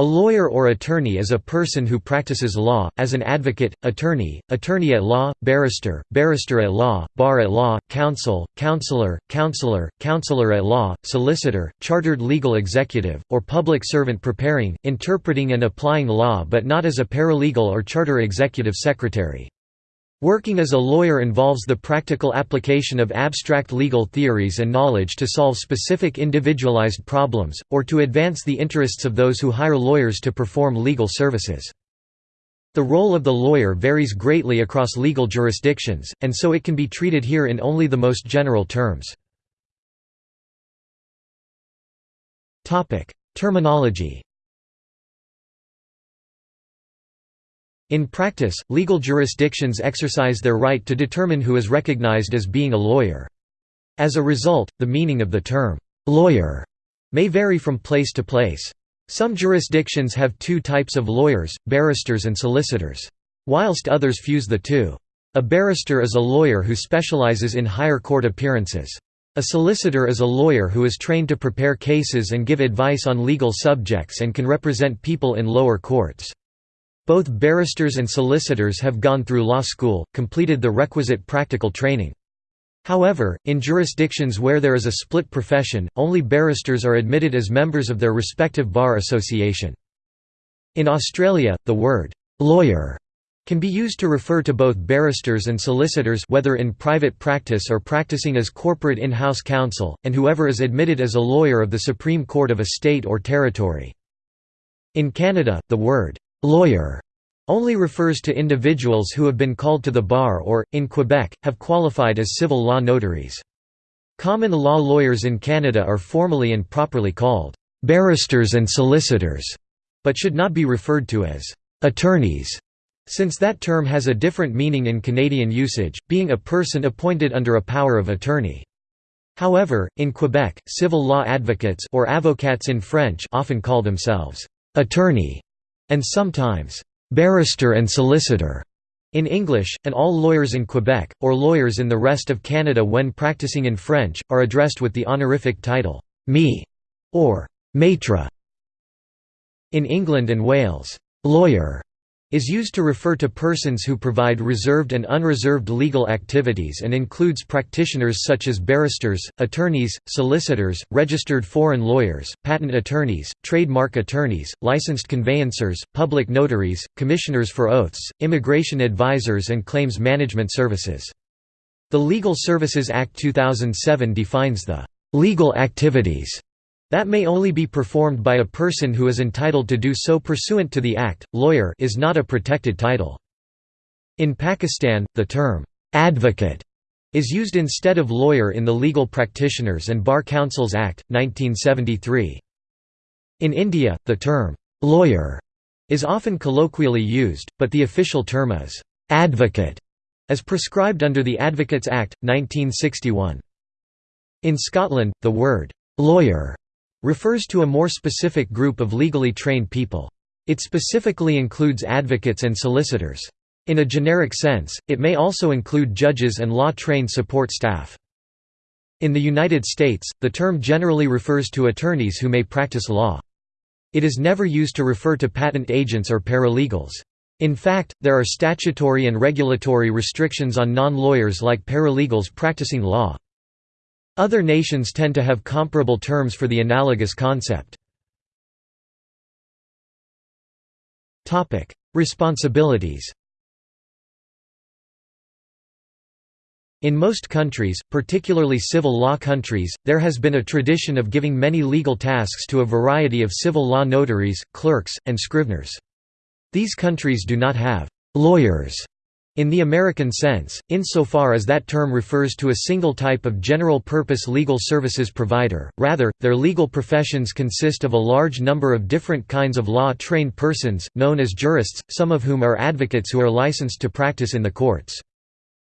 A lawyer or attorney is a person who practices law, as an advocate, attorney, attorney at law, barrister, barrister at law, bar at law, counsel, counselor, counselor, counselor at law, solicitor, chartered legal executive, or public servant preparing, interpreting and applying law but not as a paralegal or charter executive secretary. Working as a lawyer involves the practical application of abstract legal theories and knowledge to solve specific individualized problems, or to advance the interests of those who hire lawyers to perform legal services. The role of the lawyer varies greatly across legal jurisdictions, and so it can be treated here in only the most general terms. Terminology In practice, legal jurisdictions exercise their right to determine who is recognized as being a lawyer. As a result, the meaning of the term, "'lawyer' may vary from place to place. Some jurisdictions have two types of lawyers, barristers and solicitors. Whilst others fuse the two. A barrister is a lawyer who specializes in higher court appearances. A solicitor is a lawyer who is trained to prepare cases and give advice on legal subjects and can represent people in lower courts. Both barristers and solicitors have gone through law school, completed the requisite practical training. However, in jurisdictions where there is a split profession, only barristers are admitted as members of their respective bar association. In Australia, the word «lawyer» can be used to refer to both barristers and solicitors whether in private practice or practicing as corporate in-house counsel, and whoever is admitted as a lawyer of the Supreme Court of a state or territory. In Canada, the word Lawyer only refers to individuals who have been called to the bar or, in Quebec, have qualified as civil law notaries. Common law lawyers in Canada are formally and properly called barristers and solicitors, but should not be referred to as attorneys, since that term has a different meaning in Canadian usage, being a person appointed under a power of attorney. However, in Quebec, civil law advocates or avocats in French often call themselves attorney and sometimes barrister and solicitor in English, and all lawyers in Quebec, or lawyers in the rest of Canada when practicing in French, are addressed with the honorific title, me, or maître. In England and Wales, lawyer is used to refer to persons who provide reserved and unreserved legal activities and includes practitioners such as barristers, attorneys, solicitors, registered foreign lawyers, patent attorneys, trademark attorneys, licensed conveyancers, public notaries, commissioners for oaths, immigration advisors and claims management services. The Legal Services Act 2007 defines the «legal activities» That may only be performed by a person who is entitled to do so pursuant to the Act. Lawyer is not a protected title. In Pakistan, the term advocate is used instead of lawyer in the Legal Practitioners and Bar Councils Act, 1973. In India, the term lawyer is often colloquially used, but the official term is advocate, as prescribed under the Advocates Act, 1961. In Scotland, the word lawyer refers to a more specific group of legally trained people. It specifically includes advocates and solicitors. In a generic sense, it may also include judges and law-trained support staff. In the United States, the term generally refers to attorneys who may practice law. It is never used to refer to patent agents or paralegals. In fact, there are statutory and regulatory restrictions on non-lawyers like paralegals practicing law. Other nations tend to have comparable terms for the analogous concept. Responsibilities In most countries, particularly civil law countries, there has been a tradition of giving many legal tasks to a variety of civil law notaries, clerks, and scriveners. These countries do not have «lawyers» In the American sense, insofar as that term refers to a single type of general-purpose legal services provider, rather, their legal professions consist of a large number of different kinds of law-trained persons, known as jurists, some of whom are advocates who are licensed to practice in the courts.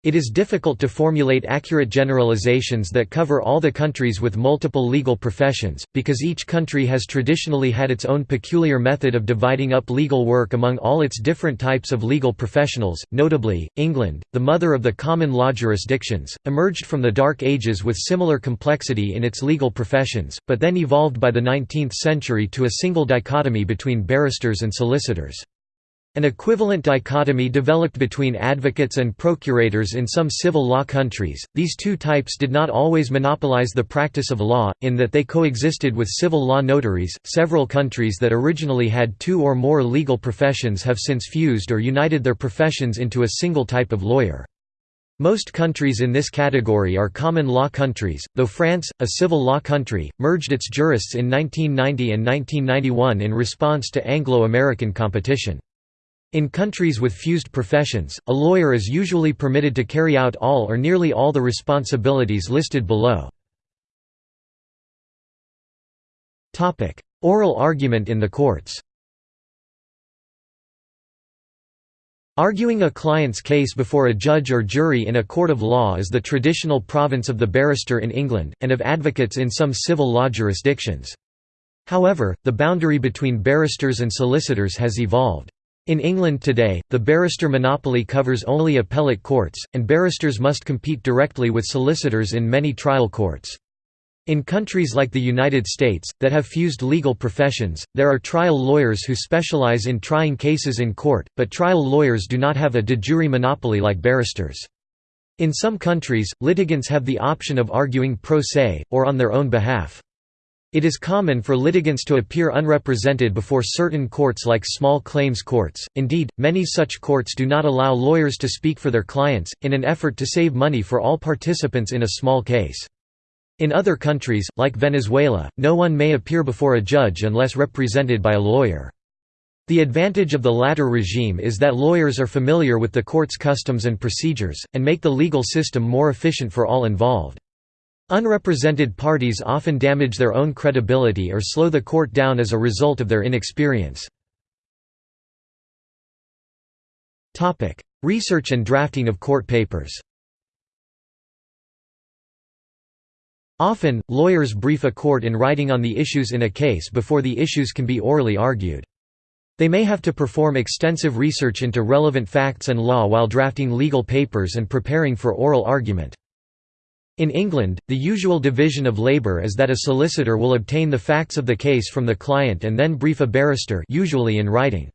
It is difficult to formulate accurate generalizations that cover all the countries with multiple legal professions, because each country has traditionally had its own peculiar method of dividing up legal work among all its different types of legal professionals. Notably, England, the mother of the common law jurisdictions, emerged from the Dark Ages with similar complexity in its legal professions, but then evolved by the 19th century to a single dichotomy between barristers and solicitors. An equivalent dichotomy developed between advocates and procurators in some civil law countries. These two types did not always monopolize the practice of law, in that they coexisted with civil law notaries. Several countries that originally had two or more legal professions have since fused or united their professions into a single type of lawyer. Most countries in this category are common law countries, though France, a civil law country, merged its jurists in 1990 and 1991 in response to Anglo-American competition. In countries with fused professions, a lawyer is usually permitted to carry out all or nearly all the responsibilities listed below. Oral argument in the courts Arguing a client's case before a judge or jury in a court of law is the traditional province of the barrister in England, and of advocates in some civil law jurisdictions. However, the boundary between barristers and solicitors has evolved. In England today, the barrister monopoly covers only appellate courts, and barristers must compete directly with solicitors in many trial courts. In countries like the United States, that have fused legal professions, there are trial lawyers who specialize in trying cases in court, but trial lawyers do not have a de jure monopoly like barristers. In some countries, litigants have the option of arguing pro se, or on their own behalf. It is common for litigants to appear unrepresented before certain courts like small claims courts, indeed, many such courts do not allow lawyers to speak for their clients, in an effort to save money for all participants in a small case. In other countries, like Venezuela, no one may appear before a judge unless represented by a lawyer. The advantage of the latter regime is that lawyers are familiar with the court's customs and procedures, and make the legal system more efficient for all involved. Unrepresented parties often damage their own credibility or slow the court down as a result of their inexperience. Research and drafting of court papers Often, lawyers brief a court in writing on the issues in a case before the issues can be orally argued. They may have to perform extensive research into relevant facts and law while drafting legal papers and preparing for oral argument. In England, the usual division of labour is that a solicitor will obtain the facts of the case from the client and then brief a barrister usually in writing.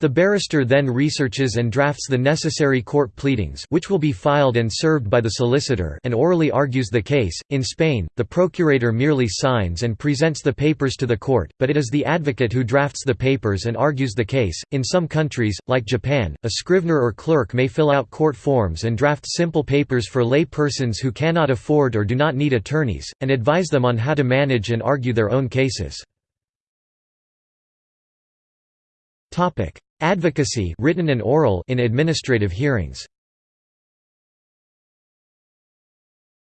The barrister then researches and drafts the necessary court pleadings which will be filed and served by the solicitor and orally argues the case. In Spain, the procurator merely signs and presents the papers to the court, but it is the advocate who drafts the papers and argues the case. In some countries, like Japan, a scrivener or clerk may fill out court forms and draft simple papers for lay persons who cannot afford or do not need attorneys, and advise them on how to manage and argue their own cases. Topic: Advocacy written and oral in administrative hearings.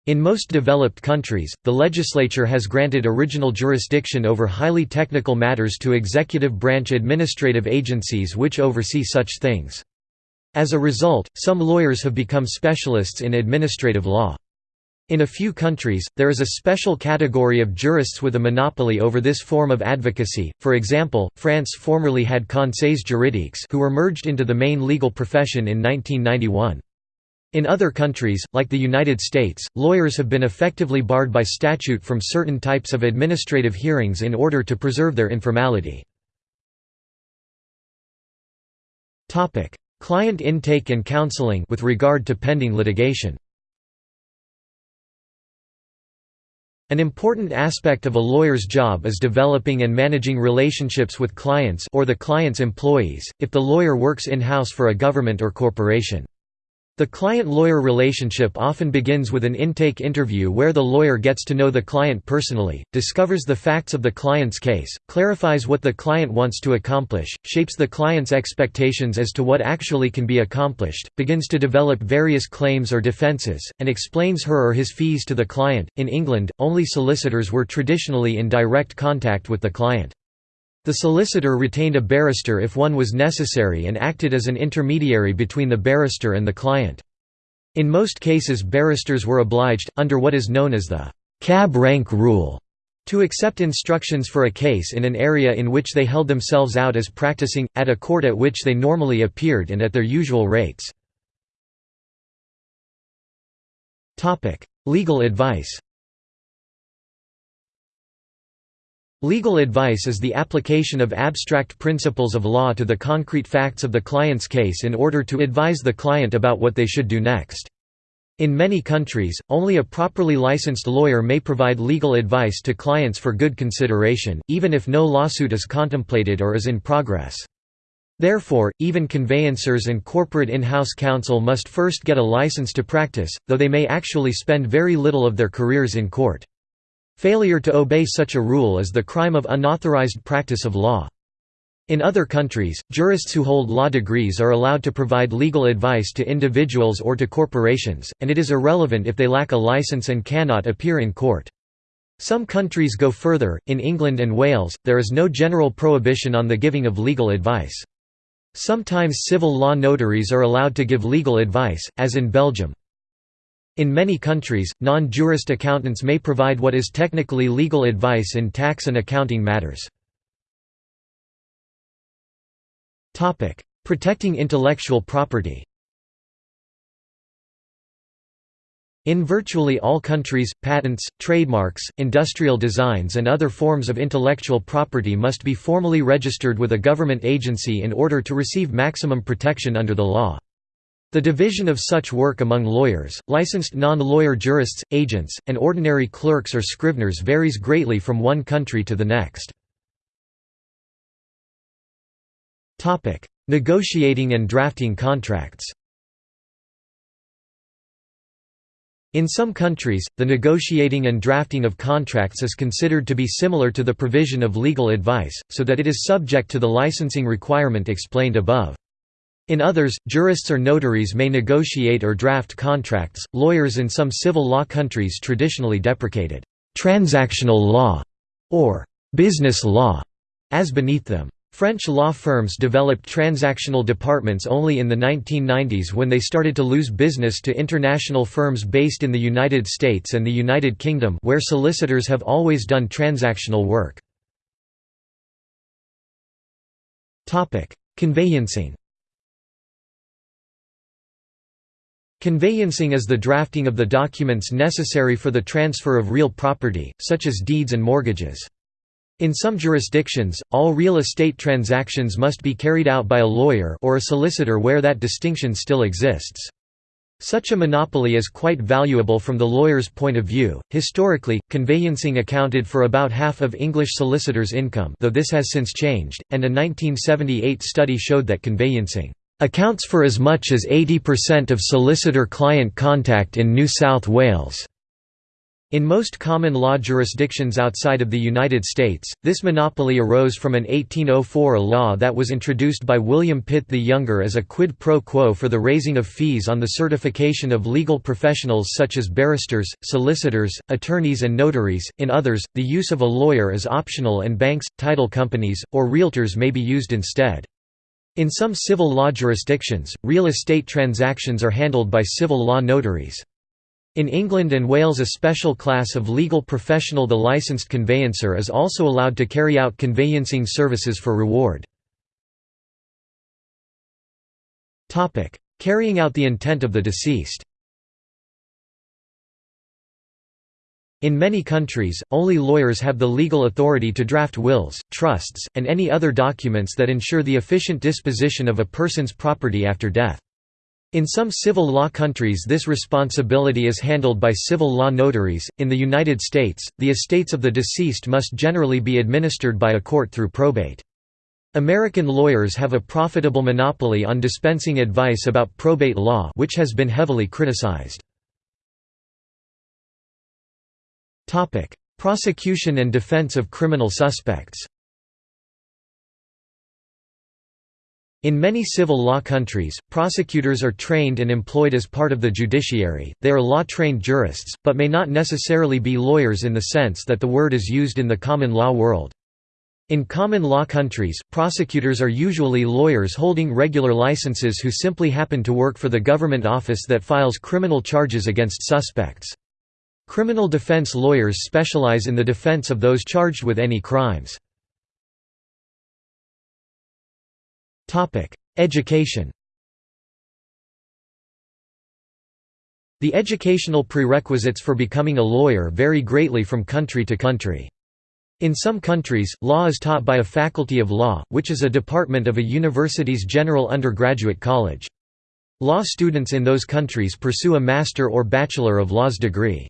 In most developed countries, the legislature has granted original jurisdiction over highly technical matters to executive branch administrative agencies which oversee such things. As a result, some lawyers have become specialists in administrative law. In a few countries, there is a special category of jurists with a monopoly over this form of advocacy, for example, France formerly had conseils juridiques who were merged into the main legal profession in 1991. In other countries, like the United States, lawyers have been effectively barred by statute from certain types of administrative hearings in order to preserve their informality. Client intake and counseling with regard to pending litigation An important aspect of a lawyer's job is developing and managing relationships with clients or the client's employees, if the lawyer works in-house for a government or corporation. The client-lawyer relationship often begins with an intake interview where the lawyer gets to know the client personally, discovers the facts of the client's case, clarifies what the client wants to accomplish, shapes the client's expectations as to what actually can be accomplished, begins to develop various claims or defenses, and explains her or his fees to the client. In England, only solicitors were traditionally in direct contact with the client. The solicitor retained a barrister if one was necessary and acted as an intermediary between the barrister and the client. In most cases barristers were obliged, under what is known as the «cab rank rule», to accept instructions for a case in an area in which they held themselves out as practicing, at a court at which they normally appeared and at their usual rates. Legal advice Legal advice is the application of abstract principles of law to the concrete facts of the client's case in order to advise the client about what they should do next. In many countries, only a properly licensed lawyer may provide legal advice to clients for good consideration, even if no lawsuit is contemplated or is in progress. Therefore, even conveyancers and corporate in-house counsel must first get a license to practice, though they may actually spend very little of their careers in court. Failure to obey such a rule is the crime of unauthorized practice of law. In other countries, jurists who hold law degrees are allowed to provide legal advice to individuals or to corporations, and it is irrelevant if they lack a license and cannot appear in court. Some countries go further, in England and Wales, there is no general prohibition on the giving of legal advice. Sometimes civil law notaries are allowed to give legal advice, as in Belgium. In many countries, non-jurist accountants may provide what is technically legal advice in tax and accounting matters. Protecting intellectual property In virtually all countries, patents, trademarks, industrial designs and other forms of intellectual property must be formally registered with a government agency in order to receive maximum protection under the law. The division of such work among lawyers, licensed non-lawyer jurists, agents, and ordinary clerks or scriveners varies greatly from one country to the next. Negotiating and drafting contracts In some countries, the negotiating and drafting of contracts is considered to be similar to the provision of legal advice, so that it is subject to the licensing requirement explained above. In others, jurists or notaries may negotiate or draft contracts. Lawyers in some civil law countries traditionally deprecated transactional law or business law as beneath them. French law firms developed transactional departments only in the 1990s when they started to lose business to international firms based in the United States and the United Kingdom where solicitors have always done transactional work. Conveyancing Conveyancing is the drafting of the documents necessary for the transfer of real property, such as deeds and mortgages. In some jurisdictions, all real estate transactions must be carried out by a lawyer or a solicitor where that distinction still exists. Such a monopoly is quite valuable from the lawyer's point of view. Historically, conveyancing accounted for about half of English solicitors' income, though this has since changed, and a 1978 study showed that conveyancing accounts for as much as 80% of solicitor-client contact in New South Wales. In most common law jurisdictions outside of the United States, this monopoly arose from an 1804 law that was introduced by William Pitt the Younger as a quid pro quo for the raising of fees on the certification of legal professionals such as barristers, solicitors, attorneys and notaries. In others, the use of a lawyer is optional and banks, title companies, or realtors may be used instead. In some civil law jurisdictions, real estate transactions are handled by civil law notaries. In England and Wales a special class of legal professional the licensed conveyancer is also allowed to carry out conveyancing services for reward. Carrying out the intent of the deceased In many countries, only lawyers have the legal authority to draft wills, trusts, and any other documents that ensure the efficient disposition of a person's property after death. In some civil law countries this responsibility is handled by civil law notaries. In the United States, the estates of the deceased must generally be administered by a court through probate. American lawyers have a profitable monopoly on dispensing advice about probate law which has been heavily criticized. Prosecution and defense of criminal suspects In many civil law countries, prosecutors are trained and employed as part of the judiciary, they are law-trained jurists, but may not necessarily be lawyers in the sense that the word is used in the common law world. In common law countries, prosecutors are usually lawyers holding regular licenses who simply happen to work for the government office that files criminal charges against suspects. Criminal defense lawyers specialize in the defense of those charged with any crimes. Education The educational prerequisites for becoming a lawyer vary greatly from country to country. In some countries, law is taught by a faculty of law, which is a department of a university's general undergraduate college. Law students in those countries pursue a Master or Bachelor of Laws degree.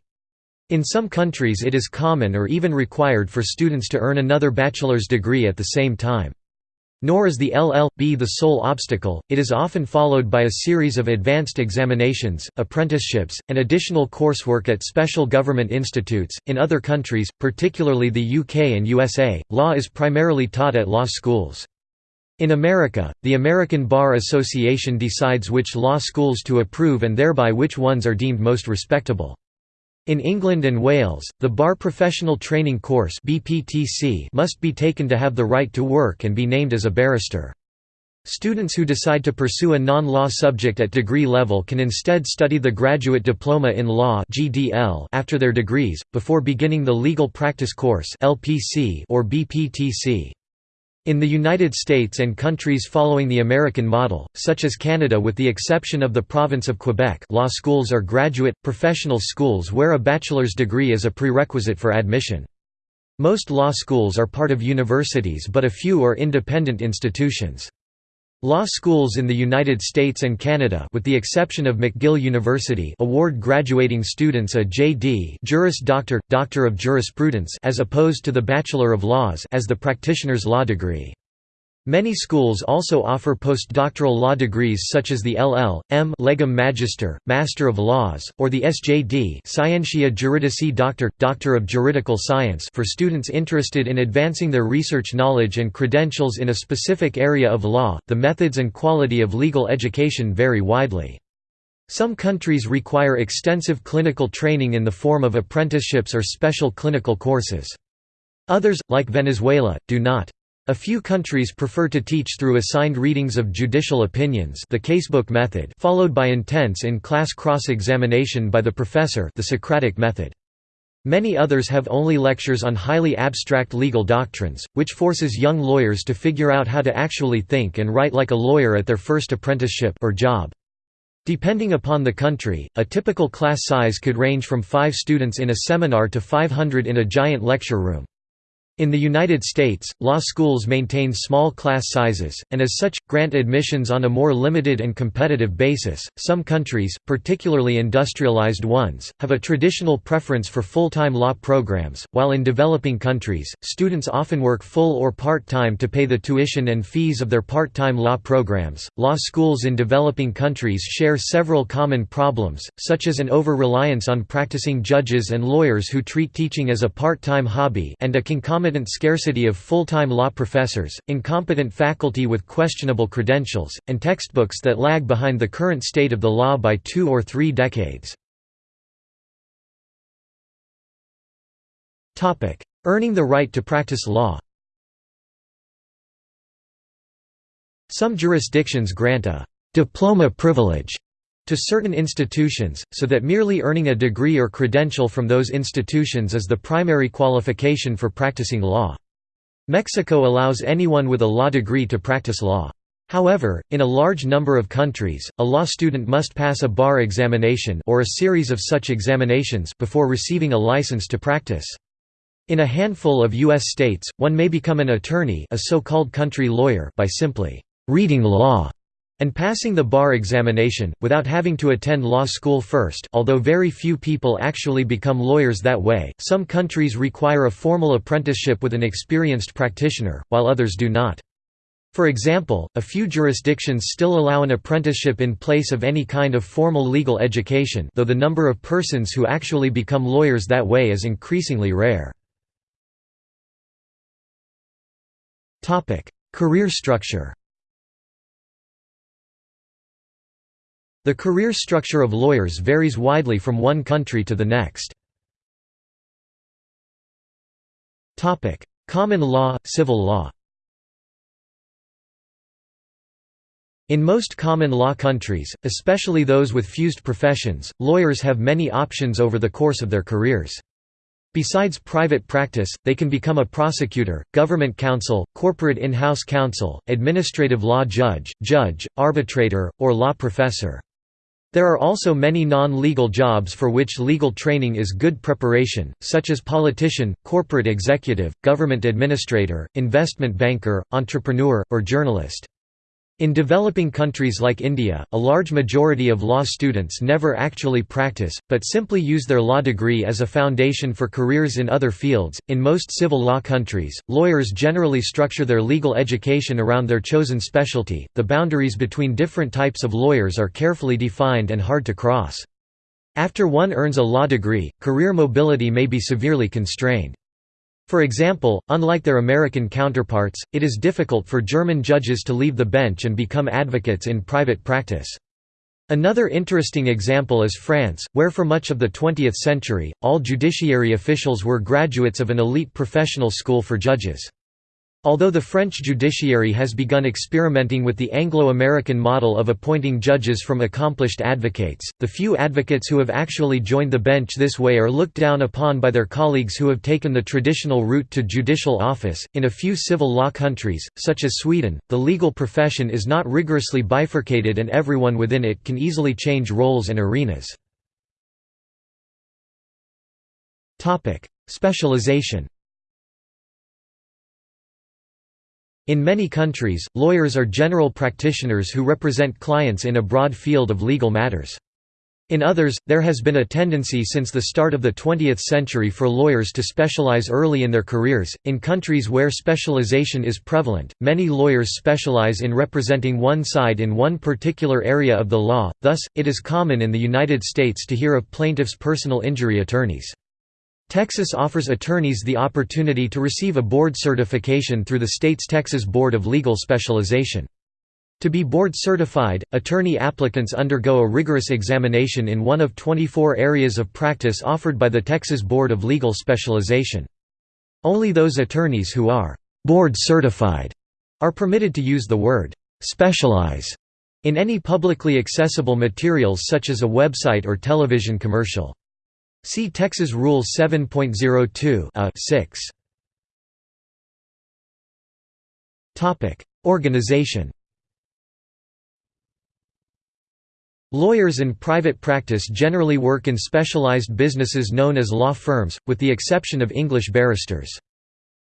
In some countries it is common or even required for students to earn another bachelor's degree at the same time. Nor is the LL.B the sole obstacle, it is often followed by a series of advanced examinations, apprenticeships, and additional coursework at special government institutes. In other countries, particularly the UK and USA, law is primarily taught at law schools. In America, the American Bar Association decides which law schools to approve and thereby which ones are deemed most respectable. In England and Wales, the Bar Professional Training Course must be taken to have the right to work and be named as a barrister. Students who decide to pursue a non-law subject at degree level can instead study the Graduate Diploma in Law after their degrees, before beginning the Legal Practice Course or BPTC. In the United States and countries following the American model, such as Canada with the exception of the province of Quebec law schools are graduate, professional schools where a bachelor's degree is a prerequisite for admission. Most law schools are part of universities but a few are independent institutions. Law schools in the United States and Canada with the exception of McGill University award graduating students a J.D. Juris Doctor, Doctor of Jurisprudence as opposed to the Bachelor of Laws as the practitioner's law degree. Many schools also offer postdoctoral law degrees such as the LL.M. Legum Magister, Master of Laws, or the SJD Scientia Juridici Doctor, Doctor of Juridical Science for students interested in advancing their research knowledge and credentials in a specific area of law. The methods and quality of legal education vary widely. Some countries require extensive clinical training in the form of apprenticeships or special clinical courses. Others, like Venezuela, do not. A few countries prefer to teach through assigned readings of judicial opinions the casebook method followed by intense in-class cross-examination by the professor the Socratic method. Many others have only lectures on highly abstract legal doctrines, which forces young lawyers to figure out how to actually think and write like a lawyer at their first apprenticeship or job. Depending upon the country, a typical class size could range from 5 students in a seminar to 500 in a giant lecture room. In the United States, law schools maintain small class sizes, and as such, grant admissions on a more limited and competitive basis. Some countries, particularly industrialized ones, have a traditional preference for full time law programs, while in developing countries, students often work full or part time to pay the tuition and fees of their part time law programs. Law schools in developing countries share several common problems, such as an over reliance on practicing judges and lawyers who treat teaching as a part time hobby and a concomitant scarcity of full-time law professors, incompetent faculty with questionable credentials, and textbooks that lag behind the current state of the law by two or three decades. Earning the right to practice law Some jurisdictions grant a «diploma privilege» to certain institutions, so that merely earning a degree or credential from those institutions is the primary qualification for practicing law. Mexico allows anyone with a law degree to practice law. However, in a large number of countries, a law student must pass a bar examination or a series of such examinations before receiving a license to practice. In a handful of U.S. states, one may become an attorney a so-called country lawyer by simply reading law and passing the bar examination, without having to attend law school first although very few people actually become lawyers that way some countries require a formal apprenticeship with an experienced practitioner, while others do not. For example, a few jurisdictions still allow an apprenticeship in place of any kind of formal legal education though the number of persons who actually become lawyers that way is increasingly rare. Career structure The career structure of lawyers varies widely from one country to the next. Common law, civil law In most common law countries, especially those with fused professions, lawyers have many options over the course of their careers. Besides private practice, they can become a prosecutor, government counsel, corporate in-house counsel, administrative law judge, judge, arbitrator, or law professor. There are also many non-legal jobs for which legal training is good preparation, such as politician, corporate executive, government administrator, investment banker, entrepreneur, or journalist. In developing countries like India, a large majority of law students never actually practice, but simply use their law degree as a foundation for careers in other fields. In most civil law countries, lawyers generally structure their legal education around their chosen specialty. The boundaries between different types of lawyers are carefully defined and hard to cross. After one earns a law degree, career mobility may be severely constrained. For example, unlike their American counterparts, it is difficult for German judges to leave the bench and become advocates in private practice. Another interesting example is France, where for much of the 20th century, all judiciary officials were graduates of an elite professional school for judges. Although the French judiciary has begun experimenting with the Anglo-American model of appointing judges from accomplished advocates, the few advocates who have actually joined the bench this way are looked down upon by their colleagues who have taken the traditional route to judicial office. In a few civil law countries, such as Sweden, the legal profession is not rigorously bifurcated and everyone within it can easily change roles and arenas. Topic: Specialization In many countries, lawyers are general practitioners who represent clients in a broad field of legal matters. In others, there has been a tendency since the start of the 20th century for lawyers to specialize early in their careers. In countries where specialization is prevalent, many lawyers specialize in representing one side in one particular area of the law, thus, it is common in the United States to hear of plaintiffs' personal injury attorneys. Texas offers attorneys the opportunity to receive a board certification through the state's Texas Board of Legal Specialization. To be board certified, attorney applicants undergo a rigorous examination in one of 24 areas of practice offered by the Texas Board of Legal Specialization. Only those attorneys who are board certified are permitted to use the word specialize in any publicly accessible materials such as a website or television commercial. See Texas Rule 7.02 a uh, 6. Topic: Organization. Lawyers in private practice generally work in specialized businesses known as law firms, with the exception of English barristers.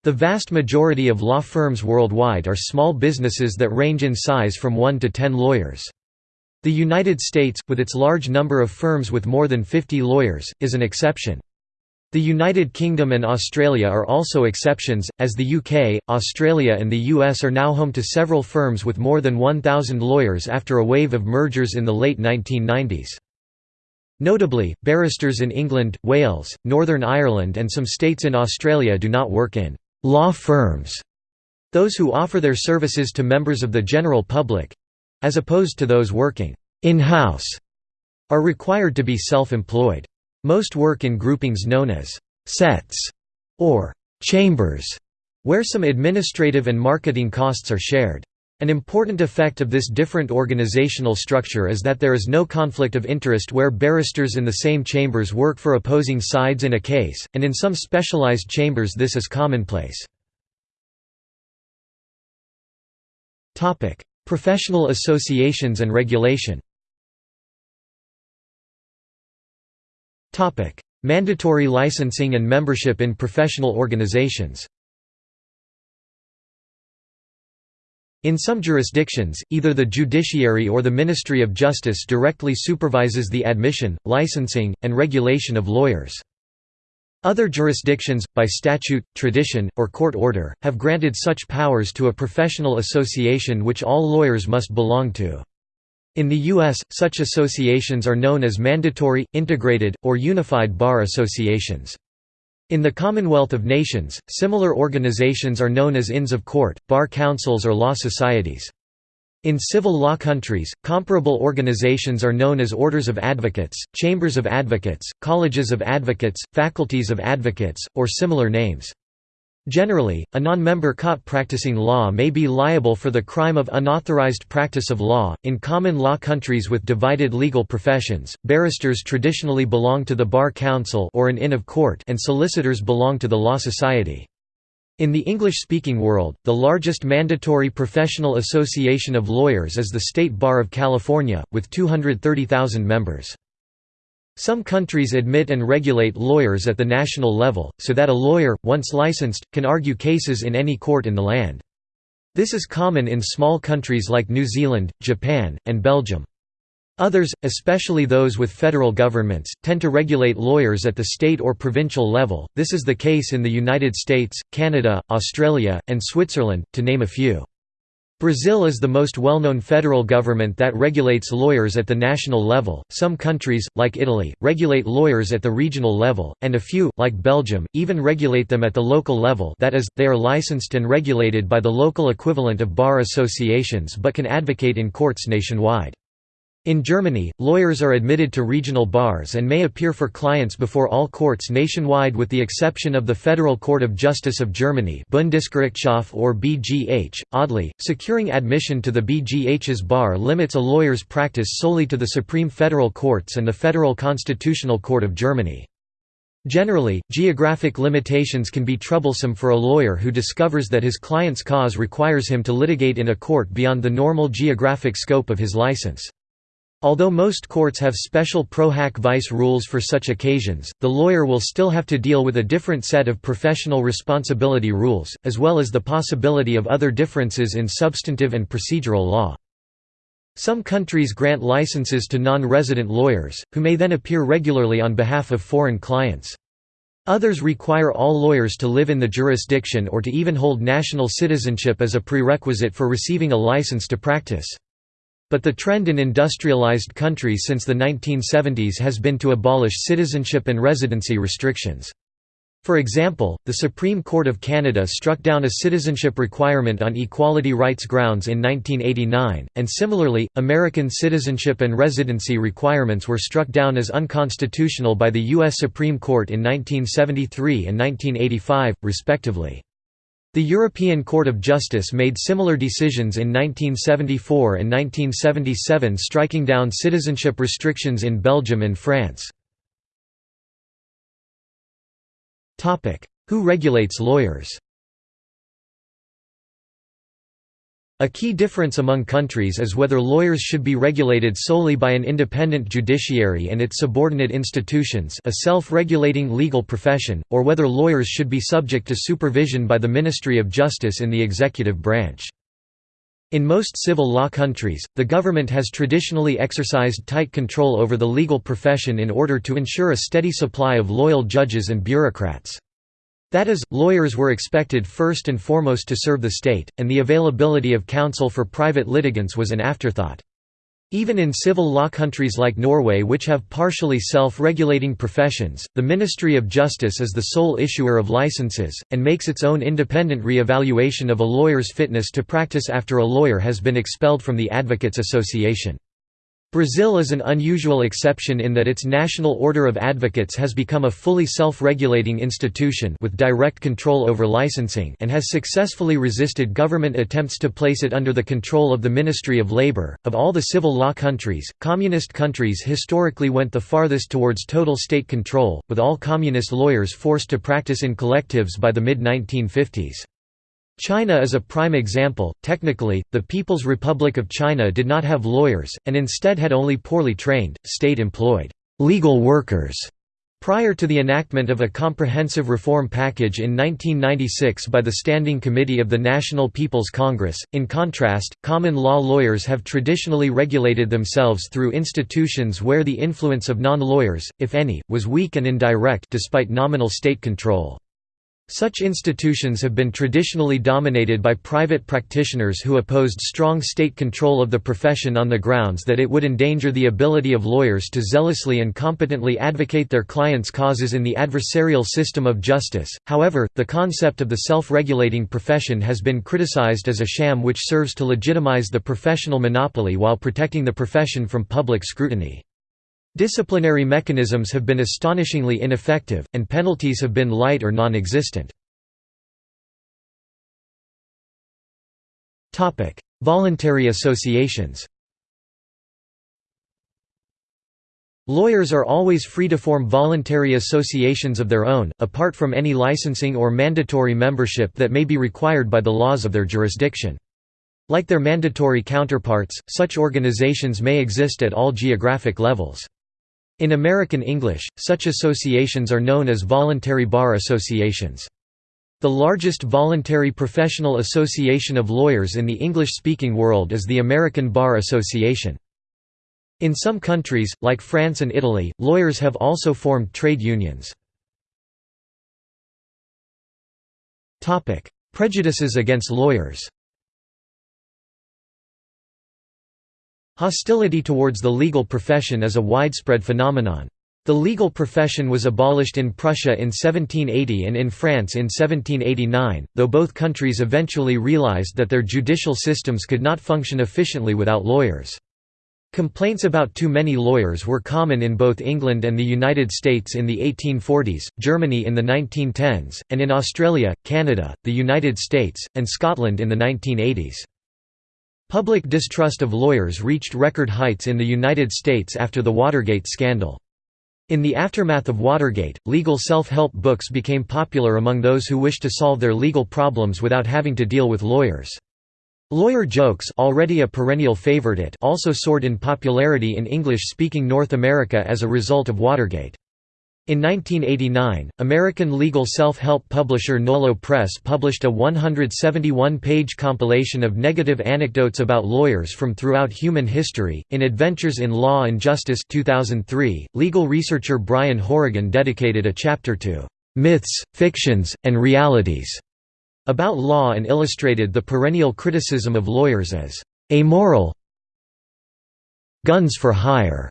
The vast majority of law firms worldwide are small businesses that range in size from 1 to 10 lawyers. The United States, with its large number of firms with more than 50 lawyers, is an exception. The United Kingdom and Australia are also exceptions, as the UK, Australia and the US are now home to several firms with more than 1,000 lawyers after a wave of mergers in the late 1990s. Notably, barristers in England, Wales, Northern Ireland and some states in Australia do not work in «law firms». Those who offer their services to members of the general public, as opposed to those working in-house, are required to be self-employed. Most work in groupings known as sets or chambers, where some administrative and marketing costs are shared. An important effect of this different organizational structure is that there is no conflict of interest where barristers in the same chambers work for opposing sides in a case, and in some specialized chambers this is commonplace. Professional associations and regulation Mandatory licensing and membership in professional organizations In some jurisdictions, either the judiciary or the Ministry of Justice directly supervises the admission, licensing, and regulation of lawyers. Other jurisdictions, by statute, tradition, or court order, have granted such powers to a professional association which all lawyers must belong to. In the U.S., such associations are known as mandatory, integrated, or unified bar associations. In the Commonwealth of Nations, similar organizations are known as Inns of Court, bar councils or law societies. In civil law countries, comparable organizations are known as orders of advocates, chambers of advocates, colleges of advocates, faculties of advocates, or similar names. Generally, a non-member caught practicing law may be liable for the crime of unauthorized practice of law. In common law countries with divided legal professions, barristers traditionally belong to the bar council or an inn of court and solicitors belong to the law society. In the English-speaking world, the largest mandatory professional association of lawyers is the State Bar of California, with 230,000 members. Some countries admit and regulate lawyers at the national level, so that a lawyer, once licensed, can argue cases in any court in the land. This is common in small countries like New Zealand, Japan, and Belgium. Others, especially those with federal governments, tend to regulate lawyers at the state or provincial level. This is the case in the United States, Canada, Australia, and Switzerland, to name a few. Brazil is the most well-known federal government that regulates lawyers at the national level. Some countries, like Italy, regulate lawyers at the regional level, and a few, like Belgium, even regulate them at the local level that is, they are licensed and regulated by the local equivalent of bar associations but can advocate in courts nationwide. In Germany, lawyers are admitted to regional bars and may appear for clients before all courts nationwide with the exception of the Federal Court of Justice of Germany Bundesgerichtshof or BGH. Oddly, securing admission to the BGH's bar limits a lawyer's practice solely to the Supreme Federal Courts and the Federal Constitutional Court of Germany. Generally, geographic limitations can be troublesome for a lawyer who discovers that his client's cause requires him to litigate in a court beyond the normal geographic scope of his license. Although most courts have special pro hac vice rules for such occasions, the lawyer will still have to deal with a different set of professional responsibility rules, as well as the possibility of other differences in substantive and procedural law. Some countries grant licenses to non-resident lawyers, who may then appear regularly on behalf of foreign clients. Others require all lawyers to live in the jurisdiction or to even hold national citizenship as a prerequisite for receiving a license to practice. But the trend in industrialized countries since the 1970s has been to abolish citizenship and residency restrictions. For example, the Supreme Court of Canada struck down a citizenship requirement on equality rights grounds in 1989, and similarly, American citizenship and residency requirements were struck down as unconstitutional by the U.S. Supreme Court in 1973 and 1985, respectively. The European Court of Justice made similar decisions in 1974 and 1977 striking down citizenship restrictions in Belgium and France. Who regulates lawyers A key difference among countries is whether lawyers should be regulated solely by an independent judiciary and its subordinate institutions a self-regulating legal profession, or whether lawyers should be subject to supervision by the Ministry of Justice in the executive branch. In most civil law countries, the government has traditionally exercised tight control over the legal profession in order to ensure a steady supply of loyal judges and bureaucrats. That is, lawyers were expected first and foremost to serve the state, and the availability of counsel for private litigants was an afterthought. Even in civil law countries like Norway which have partially self-regulating professions, the Ministry of Justice is the sole issuer of licenses, and makes its own independent re-evaluation of a lawyer's fitness to practice after a lawyer has been expelled from the Advocates Association. Brazil is an unusual exception in that its National Order of Advocates has become a fully self-regulating institution with direct control over licensing and has successfully resisted government attempts to place it under the control of the Ministry of Labor. Of all the civil law countries, communist countries historically went the farthest towards total state control, with all communist lawyers forced to practice in collectives by the mid-1950s. China is a prime example. Technically, the People's Republic of China did not have lawyers, and instead had only poorly trained, state employed legal workers. Prior to the enactment of a comprehensive reform package in 1996 by the Standing Committee of the National People's Congress, in contrast, common law lawyers have traditionally regulated themselves through institutions where the influence of non-lawyers, if any, was weak and indirect despite nominal state control. Such institutions have been traditionally dominated by private practitioners who opposed strong state control of the profession on the grounds that it would endanger the ability of lawyers to zealously and competently advocate their clients' causes in the adversarial system of justice. However, the concept of the self regulating profession has been criticized as a sham which serves to legitimize the professional monopoly while protecting the profession from public scrutiny. Disciplinary mechanisms have been astonishingly ineffective, and penalties have been light or non-existent. Voluntary associations Lawyers are always free to form voluntary associations of their own, apart from any licensing or mandatory membership that may be required by the laws of their jurisdiction. Like their mandatory counterparts, such organizations may exist at all geographic levels. In American English, such associations are known as voluntary bar associations. The largest voluntary professional association of lawyers in the English-speaking world is the American Bar Association. In some countries, like France and Italy, lawyers have also formed trade unions. Prejudices against lawyers Hostility towards the legal profession is a widespread phenomenon. The legal profession was abolished in Prussia in 1780 and in France in 1789, though both countries eventually realized that their judicial systems could not function efficiently without lawyers. Complaints about too many lawyers were common in both England and the United States in the 1840s, Germany in the 1910s, and in Australia, Canada, the United States, and Scotland in the 1980s. Public distrust of lawyers reached record heights in the United States after the Watergate scandal. In the aftermath of Watergate, legal self-help books became popular among those who wished to solve their legal problems without having to deal with lawyers. Lawyer jokes already a perennial favorite also soared in popularity in English-speaking North America as a result of Watergate. In 1989, American legal self-help publisher Nolo Press published a 171-page compilation of negative anecdotes about lawyers from throughout human history. In Adventures in Law and Justice 2003, legal researcher Bryan Horrigan dedicated a chapter to myths, fictions, and realities about law and illustrated the perennial criticism of lawyers as amoral guns for hire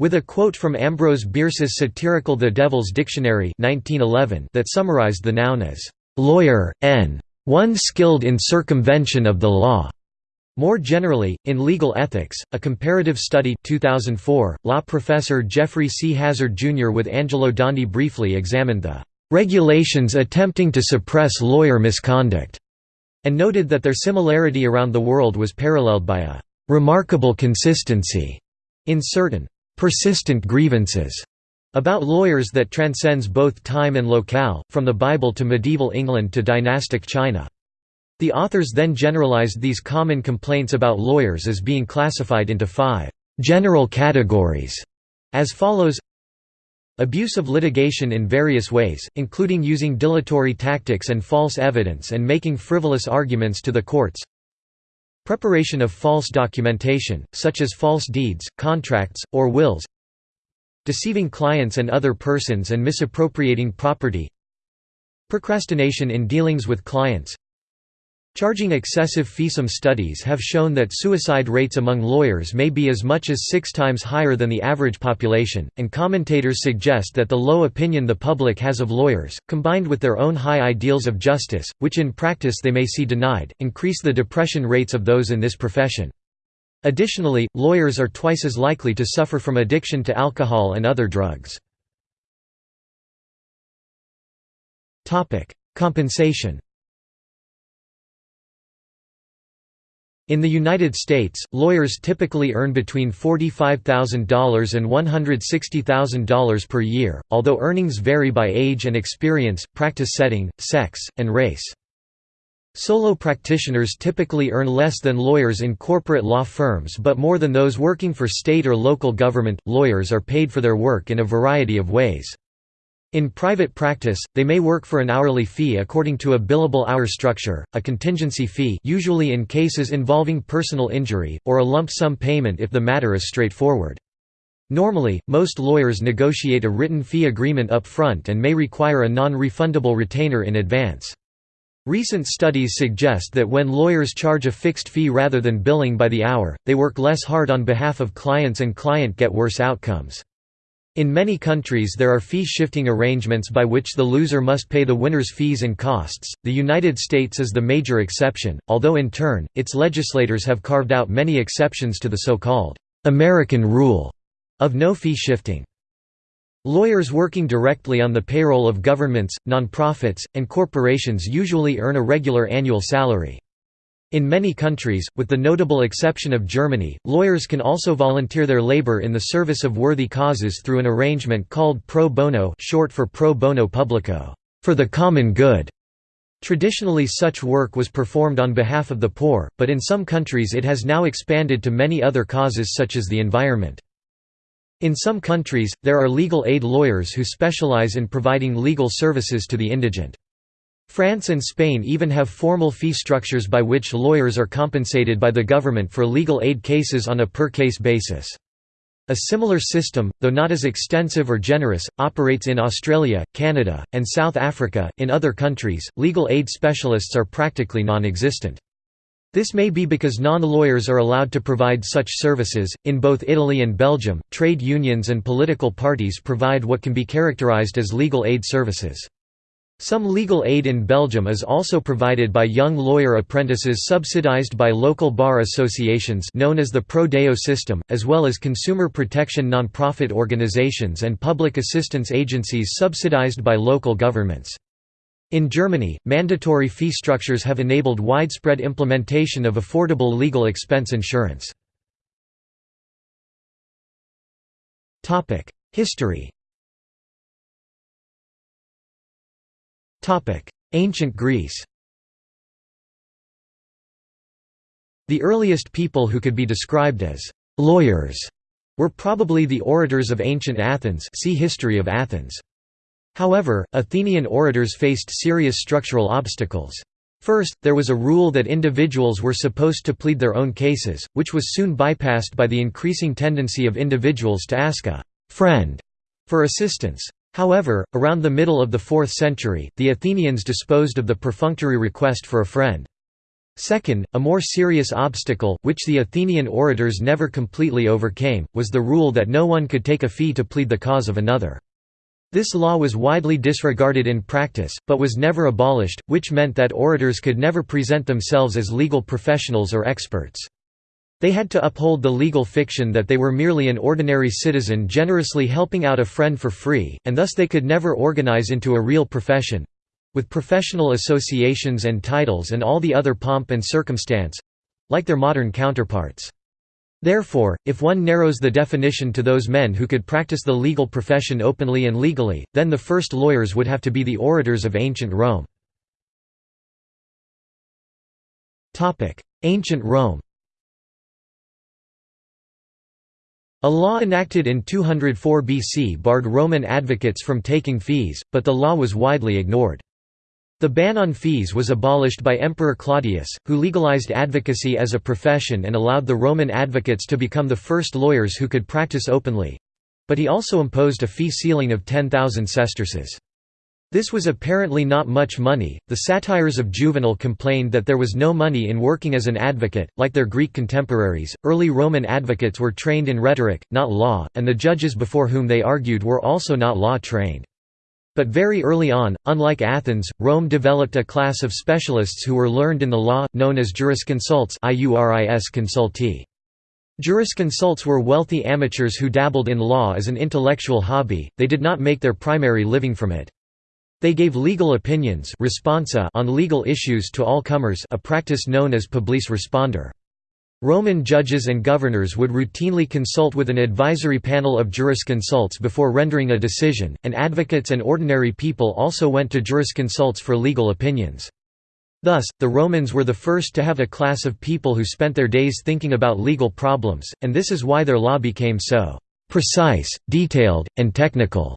with a quote from Ambrose Bierce's satirical The Devil's Dictionary 1911 that summarized the noun as lawyer, n. one skilled in circumvention of the law. More generally, in legal ethics, a comparative study 2004, law professor Geoffrey C. Hazard Jr. with Angelo Dondi briefly examined the regulations attempting to suppress lawyer misconduct, and noted that their similarity around the world was paralleled by a remarkable consistency in certain persistent grievances about lawyers that transcends both time and locale, from the Bible to medieval England to dynastic China. The authors then generalized these common complaints about lawyers as being classified into five general categories, as follows Abuse of litigation in various ways, including using dilatory tactics and false evidence and making frivolous arguments to the courts Preparation of false documentation, such as false deeds, contracts, or wills Deceiving clients and other persons and misappropriating property Procrastination in dealings with clients Charging excessive fee. Some studies have shown that suicide rates among lawyers may be as much as six times higher than the average population, and commentators suggest that the low opinion the public has of lawyers, combined with their own high ideals of justice, which in practice they may see denied, increase the depression rates of those in this profession. Additionally, lawyers are twice as likely to suffer from addiction to alcohol and other drugs. Compensation In the United States, lawyers typically earn between $45,000 and $160,000 per year, although earnings vary by age and experience, practice setting, sex, and race. Solo practitioners typically earn less than lawyers in corporate law firms but more than those working for state or local government. Lawyers are paid for their work in a variety of ways. In private practice, they may work for an hourly fee according to a billable hour structure, a contingency fee usually in cases involving personal injury, or a lump sum payment if the matter is straightforward. Normally, most lawyers negotiate a written fee agreement up front and may require a non-refundable retainer in advance. Recent studies suggest that when lawyers charge a fixed fee rather than billing by the hour, they work less hard on behalf of clients and client get worse outcomes. In many countries there are fee-shifting arrangements by which the loser must pay the winner's fees and costs. The United States is the major exception, although in turn, its legislators have carved out many exceptions to the so-called American rule of no fee shifting. Lawyers working directly on the payroll of governments, nonprofits, and corporations usually earn a regular annual salary. In many countries, with the notable exception of Germany, lawyers can also volunteer their labor in the service of worthy causes through an arrangement called pro bono short for pro bono publico for the common good". Traditionally such work was performed on behalf of the poor, but in some countries it has now expanded to many other causes such as the environment. In some countries, there are legal aid lawyers who specialize in providing legal services to the indigent. France and Spain even have formal fee structures by which lawyers are compensated by the government for legal aid cases on a per-case basis. A similar system, though not as extensive or generous, operates in Australia, Canada, and South Africa. In other countries, legal aid specialists are practically non existent. This may be because non-lawyers are allowed to provide such services. In both Italy and Belgium, trade unions and political parties provide what can be characterized as legal aid services. Some legal aid in Belgium is also provided by young lawyer apprentices subsidized by local bar associations known as the Pro Deo system, as well as consumer protection non-profit organizations and public assistance agencies subsidized by local governments. In Germany, mandatory fee structures have enabled widespread implementation of affordable legal expense insurance. History Ancient Greece The earliest people who could be described as «lawyers» were probably the orators of ancient Athens see History of Athens. However, Athenian orators faced serious structural obstacles. First, there was a rule that individuals were supposed to plead their own cases, which was soon bypassed by the increasing tendency of individuals to ask a «friend» for assistance. However, around the middle of the 4th century, the Athenians disposed of the perfunctory request for a friend. Second, a more serious obstacle, which the Athenian orators never completely overcame, was the rule that no one could take a fee to plead the cause of another. This law was widely disregarded in practice, but was never abolished, which meant that orators could never present themselves as legal professionals or experts. They had to uphold the legal fiction that they were merely an ordinary citizen generously helping out a friend for free, and thus they could never organize into a real profession—with professional associations and titles and all the other pomp and circumstance—like their modern counterparts. Therefore, if one narrows the definition to those men who could practice the legal profession openly and legally, then the first lawyers would have to be the orators of ancient Rome. Ancient Rome A law enacted in 204 BC barred Roman advocates from taking fees, but the law was widely ignored. The ban on fees was abolished by Emperor Claudius, who legalized advocacy as a profession and allowed the Roman advocates to become the first lawyers who could practice openly—but he also imposed a fee ceiling of 10,000 sesterces. This was apparently not much money. The satires of Juvenal complained that there was no money in working as an advocate. Like their Greek contemporaries, early Roman advocates were trained in rhetoric, not law, and the judges before whom they argued were also not law trained. But very early on, unlike Athens, Rome developed a class of specialists who were learned in the law, known as jurisconsults. Jurisconsults were wealthy amateurs who dabbled in law as an intellectual hobby, they did not make their primary living from it. They gave legal opinions responsa on legal issues to all comers a practice known as publice respondere. Roman judges and governors would routinely consult with an advisory panel of jurisconsults before rendering a decision, and advocates and ordinary people also went to jurisconsults for legal opinions. Thus, the Romans were the first to have a class of people who spent their days thinking about legal problems, and this is why their law became so precise, detailed, and technical.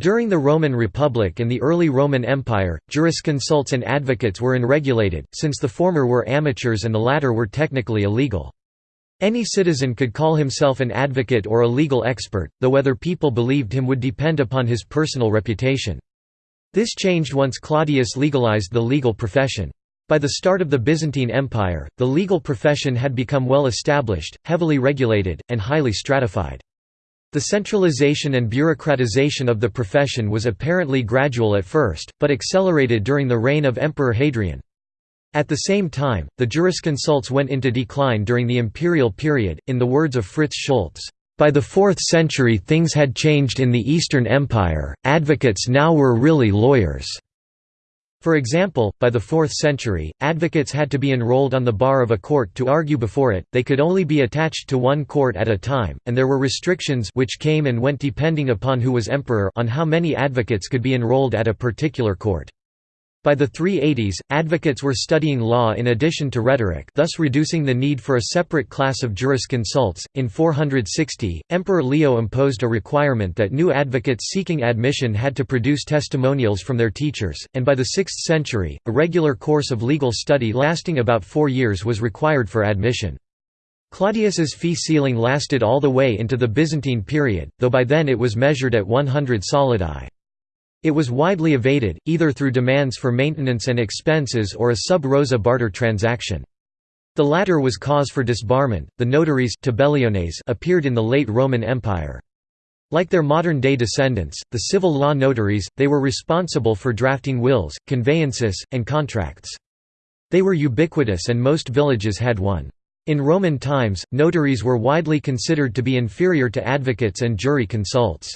During the Roman Republic and the early Roman Empire, jurisconsults and advocates were unregulated, since the former were amateurs and the latter were technically illegal. Any citizen could call himself an advocate or a legal expert, though whether people believed him would depend upon his personal reputation. This changed once Claudius legalized the legal profession. By the start of the Byzantine Empire, the legal profession had become well established, heavily regulated, and highly stratified. The centralization and bureaucratization of the profession was apparently gradual at first, but accelerated during the reign of Emperor Hadrian. At the same time, the jurisconsults went into decline during the imperial period, in the words of Fritz Schulz. By the 4th century things had changed in the Eastern Empire, advocates now were really lawyers. For example, by the 4th century, advocates had to be enrolled on the bar of a court to argue before it, they could only be attached to one court at a time, and there were restrictions which came and went depending upon who was emperor on how many advocates could be enrolled at a particular court. By the 380s, advocates were studying law in addition to rhetoric thus reducing the need for a separate class of jurisconsults. In 460, Emperor Leo imposed a requirement that new advocates seeking admission had to produce testimonials from their teachers, and by the 6th century, a regular course of legal study lasting about four years was required for admission. Claudius's fee ceiling lasted all the way into the Byzantine period, though by then it was measured at 100 solidi. It was widely evaded, either through demands for maintenance and expenses or a sub rosa barter transaction. The latter was cause for disbarment. The notaries appeared in the late Roman Empire. Like their modern-day descendants, the civil law notaries, they were responsible for drafting wills, conveyances, and contracts. They were ubiquitous and most villages had one. In Roman times, notaries were widely considered to be inferior to advocates and jurisconsults.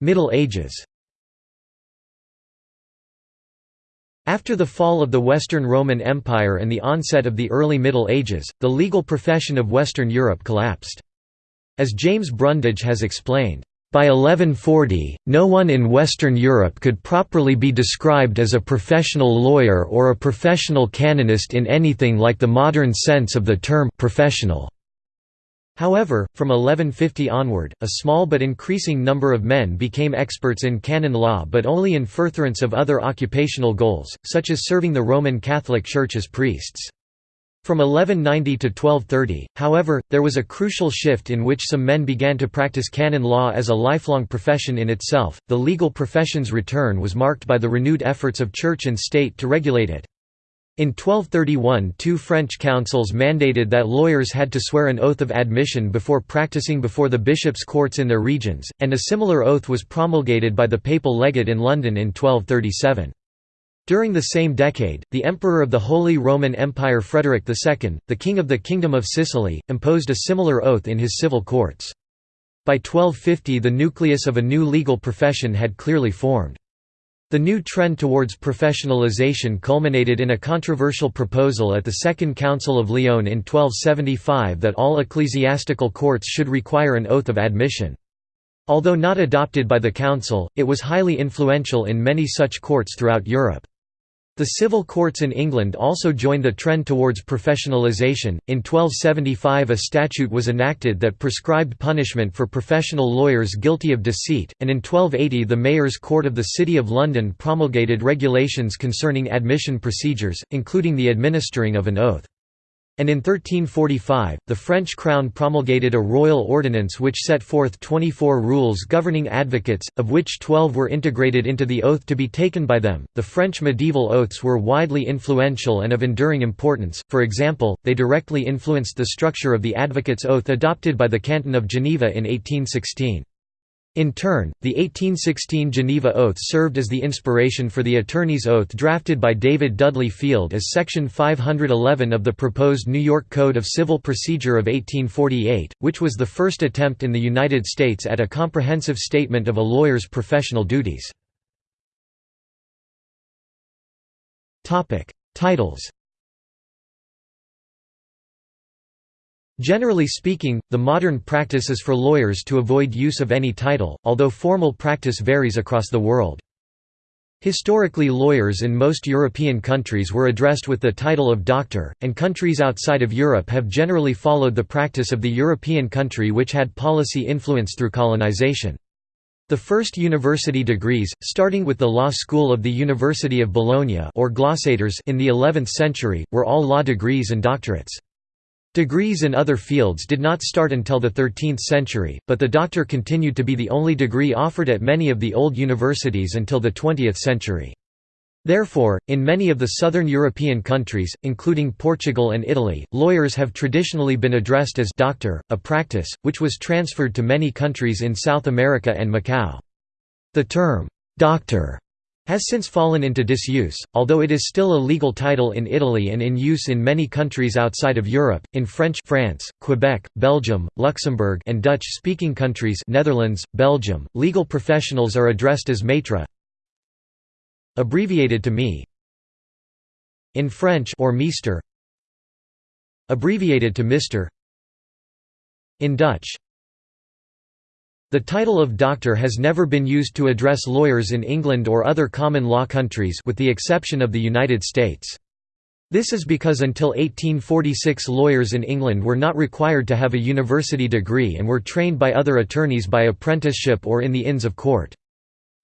Middle Ages After the fall of the Western Roman Empire and the onset of the early Middle Ages, the legal profession of Western Europe collapsed. As James Brundage has explained, by 1140, no one in Western Europe could properly be described as a professional lawyer or a professional canonist in anything like the modern sense of the term professional. However, from 1150 onward, a small but increasing number of men became experts in canon law but only in furtherance of other occupational goals, such as serving the Roman Catholic Church as priests. From 1190 to 1230, however, there was a crucial shift in which some men began to practice canon law as a lifelong profession in itself. The legal profession's return was marked by the renewed efforts of church and state to regulate it. In 1231 two French councils mandated that lawyers had to swear an oath of admission before practicing before the bishops' courts in their regions, and a similar oath was promulgated by the papal legate in London in 1237. During the same decade, the Emperor of the Holy Roman Empire Frederick II, the King of the Kingdom of Sicily, imposed a similar oath in his civil courts. By 1250 the nucleus of a new legal profession had clearly formed. The new trend towards professionalization culminated in a controversial proposal at the Second Council of Lyon in 1275 that all ecclesiastical courts should require an oath of admission. Although not adopted by the Council, it was highly influential in many such courts throughout Europe. The civil courts in England also joined the trend towards professionalisation. In 1275, a statute was enacted that prescribed punishment for professional lawyers guilty of deceit, and in 1280, the Mayor's Court of the City of London promulgated regulations concerning admission procedures, including the administering of an oath and in 1345, the French crown promulgated a royal ordinance which set forth 24 rules governing advocates, of which 12 were integrated into the oath to be taken by them. The French medieval oaths were widely influential and of enduring importance, for example, they directly influenced the structure of the advocate's oath adopted by the Canton of Geneva in 1816. In turn, the 1816 Geneva Oath served as the inspiration for the Attorney's Oath drafted by David Dudley Field as Section 511 of the proposed New York Code of Civil Procedure of 1848, which was the first attempt in the United States at a comprehensive statement of a lawyer's professional duties. Titles Generally speaking, the modern practice is for lawyers to avoid use of any title, although formal practice varies across the world. Historically lawyers in most European countries were addressed with the title of doctor, and countries outside of Europe have generally followed the practice of the European country which had policy influence through colonization. The first university degrees, starting with the law school of the University of Bologna or Glossators in the 11th century, were all law degrees and doctorates. Degrees in other fields did not start until the 13th century, but the doctor continued to be the only degree offered at many of the old universities until the 20th century. Therefore, in many of the southern European countries, including Portugal and Italy, lawyers have traditionally been addressed as doctor, a practice, which was transferred to many countries in South America and Macau. The term, doctor has since fallen into disuse, although it is still a legal title in Italy and in use in many countries outside of Europe, in French France, Quebec, Belgium, Luxembourg and Dutch-speaking countries Netherlands, Belgium. Legal professionals are addressed as maître abbreviated to me in French or meester abbreviated to Mr. in Dutch the title of doctor has never been used to address lawyers in England or other common law countries with the exception of the United States. This is because until 1846 lawyers in England were not required to have a university degree and were trained by other attorneys by apprenticeship or in the Inns of Court.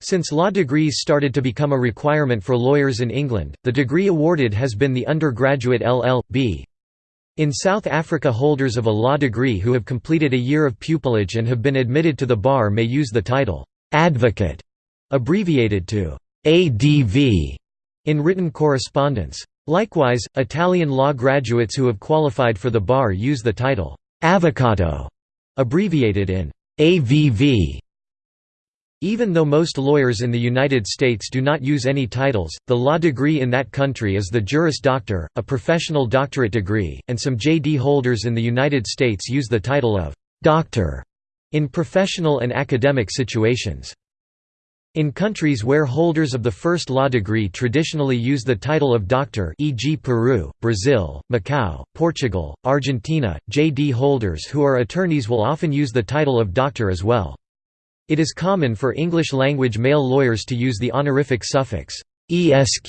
Since law degrees started to become a requirement for lawyers in England, the degree awarded has been the undergraduate LL.B. In South Africa holders of a law degree who have completed a year of pupillage and have been admitted to the bar may use the title, "'advocate' abbreviated to ADV in written correspondence. Likewise, Italian law graduates who have qualified for the bar use the title, "'avvocato' abbreviated in AVV even though most lawyers in the United States do not use any titles, the law degree in that country is the Juris Doctor, a professional doctorate degree, and some JD holders in the United States use the title of «doctor» in professional and academic situations. In countries where holders of the first law degree traditionally use the title of doctor e.g. Peru, Brazil, Macau, Portugal, Argentina, JD holders who are attorneys will often use the title of doctor as well. It is common for English-language male lawyers to use the honorific suffix «esq»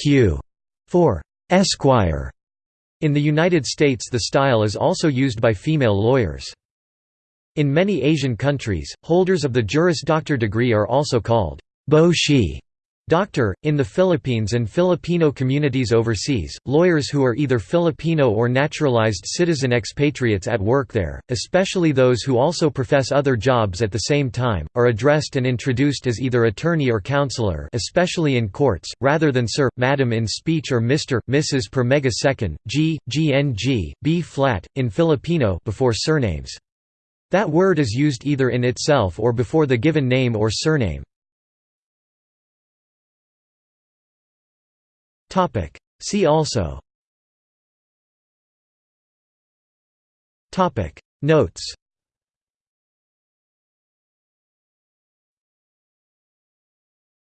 for «esquire». In the United States the style is also used by female lawyers. In many Asian countries, holders of the Juris Doctor degree are also called «bo shi» Doctor, in the Philippines and Filipino communities overseas, lawyers who are either Filipino or naturalized citizen expatriates at work there, especially those who also profess other jobs at the same time, are addressed and introduced as either attorney or counselor especially in courts, rather than sir, madam in speech or Mr., Mrs. per megasecond, g, gng, b flat, in Filipino before surnames. That word is used either in itself or before the given name or surname. See also. Notes